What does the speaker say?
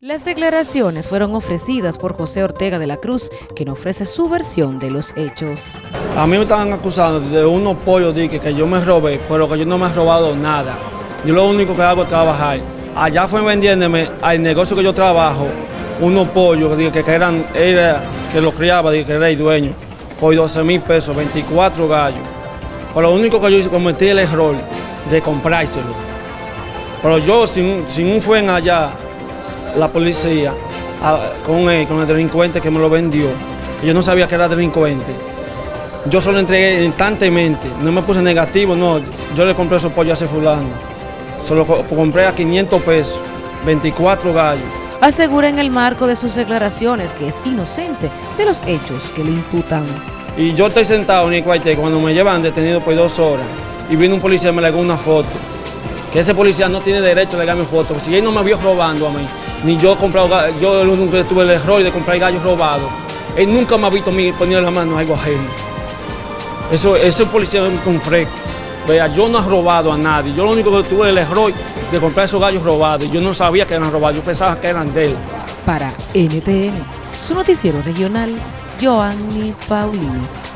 Las declaraciones fueron ofrecidas por José Ortega de la Cruz, quien ofrece su versión de los hechos. A mí me estaban acusando de unos pollos que yo me robé, pero que yo no me he robado nada. Yo lo único que hago es trabajar. Allá fue vendiéndome al negocio que yo trabajo, unos pollos que, que eran, era, que los criaba, que era el dueño, por 12 mil pesos, 24 gallos. Pero lo único que yo hice, cometí el error de comprárselo. Pero yo, sin, sin un fuen allá, la policía a, con, el, con el delincuente que me lo vendió. Yo no sabía que era delincuente. Yo solo entregué instantemente, no me puse negativo, no. Yo le compré esos pollos a ese fulano. Solo compré a 500 pesos, 24 gallos. Asegura en el marco de sus declaraciones que es inocente de los hechos que le imputan. Y yo estoy sentado en el cuartel cuando me llevan detenido por dos horas y vino un policía y me legó una foto. Que ese policía no tiene derecho a legarme foto. Si él no me vio robando a mí, ni yo he comprado, yo nunca tuve el error de comprar gallos robados. Él nunca me ha visto a mí poner la mano a algo ajeno. Eso, ese policía es un fresco. Vea, yo no he robado a nadie. Yo lo único que tuve el error de comprar esos gallos robados. Yo no sabía que eran robados, yo pensaba que eran de él. Para NTN, su noticiero regional, Joanny Paulino.